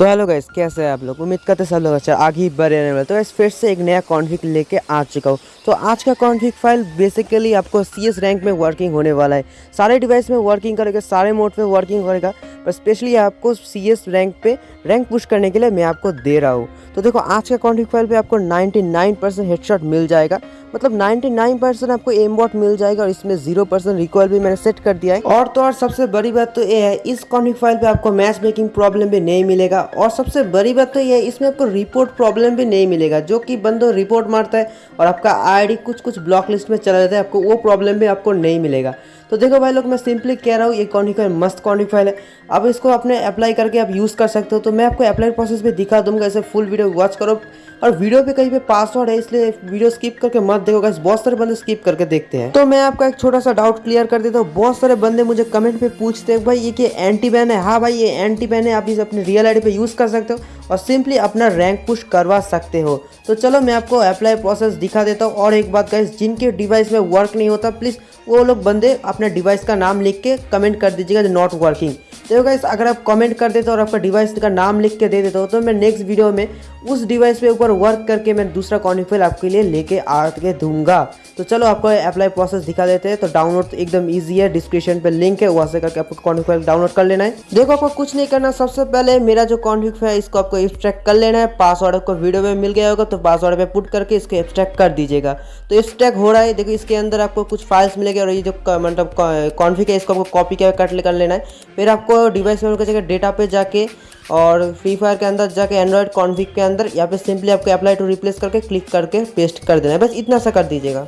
तो hello guys, कैसे हैं आप लोग? उम्मीद करते सब लोग अच्छा आगे ही बढ़ रहने वाले तो इस फिर से एक नया कॉन्फ़िग लेके आ चुका हूँ। तो आज का कॉन्फ़िग फ़ाइल बेसिकली आपको सीएस रैंक में वर्किंग होने वाला है। सारे डिवाइस में वर्किंग करेगा, सारे मोड में वर्किंग करेगा। पर स्पेशली आपको सी एस रैंक पे रैंक पुश करने के लिए मैं आपको दे रहा हूँ। तो देखो, आज का कॉन्फ़िग फ़ाइल पे आपको 99 परसेंट हेडशॉट मिल जाएगा। मतलब 99 परसेंट आपको एम बॉट मिल जाएगा और इसमें ज़ीरो परसेंट रिकॉयल भी मैंने सेट कर दिया है। और तो और सबसे बड़ी बात तो ये है, इस कॉन्फ़िग फ़ाइल पे आपको मैच मेकिंग प्रॉब्लम भी नहीं मिलेगा। और सबसे बड़ी बात तो ये है, इसमें आपको रिपोर्ट प्रॉब्लम भी नहीं मिलेगा। जो कि बंदो रिपोर्ट मारता है और आपका आई कुछ कुछ ब्लॉक लिस्ट में चला जाता है, आपको वो प्रॉब्लम भी आपको नहीं मिलेगा। तो देखो भाई लोग, मैं सिंपली कह रहा हूँ, ये फ़ाइल मस्त फ़ाइल है। अब इसको अपने अप्लाई करके आप यूज़ कर सकते हो। तो मैं आपको अप्लाई प्रोसेस भी दिखा दूँगा ऐसे फुल वीडियो वॉच करो। और वीडियो पे कहीं पे पासवर्ड है, इसलिए वीडियो स्किप करके मत देखो गाइस बहुत सारे बंदे स्किप करके देखते हैं। तो मैं आपका एक छोटा सा डाउट क्लियर कर देता हूँ। बहुत सारे बंदे मुझे कमेंट पे पूछते हैं, भाई, ये कि एंटी बैन है? हाँ भाई, ये एंटी बैन है, आप इसे अपने रियल आईडी पे यूज़ कर सकते हो और सिंपली अपना रैंक पुश करवा सकते हो। तो चलो, मैं आपको अप्लाई प्रोसेस दिखा देता हूँ। और एक बात गाइस जिनके डिवाइस में वर्क नहीं होता प्लीज़ वो लोग बंदे अपने डिवाइस का नाम लिख के कमेंट कर दीजिएगा नॉट वर्किंग देखो गाइस अगर आप कमेंट कर देते हो और आपका डिवाइस का नाम लिख के दे देते हो तो मैं नेक्स्ट वीडियो में उस डिवाइस पे ऊपर वर्क करके मैं दूसरा कॉन्फिल आपके लिए लेके आके दूँगा। तो चलो, आपको अप्लाई प्रोसेस दिखा देते हैं। तो डाउनलोड तो एकदम ईजी है। डिस्क्रिप्शन पे लिंक है, वहाँ से करके आपको कॉन्फिल डाउनलोड कर लेना है। देखो, आपको कुछ नहीं करना। सबसे पहले मेरा जो कॉन्फिक है, इसको आपको एक्सट्रैक्ट कर लेना है। पासवर्ड आपको वीडियो में मिल गया होगा तो पासवर्ड पे पुट करके इसको एक्सट्रैक्ट कर दीजिएगा। तो एक्सट्रैक्ट हो रहा है। देखो, इसके अंदर आपको कुछ फाइल्स मिलेगा और ये जो मतलब कॉन्फिग है, इसको आपको कॉपी कर लेना है। फिर आपको डिवाइस में जगह डेटा पे जाके और फ्री फायर के अंदर जाके एंड्रॉयड कॉन्फिग के अंदर या पे सिंपली आपको अप्लाई टू रिप्लेस करके क्लिक करके पेस्ट कर देना है। बस इतना सा कर दीजिएगा।